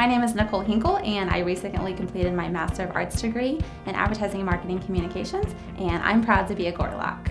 My name is Nicole Hinkle and I recently completed my Master of Arts degree in Advertising and Marketing Communications and I'm proud to be a Gorlok.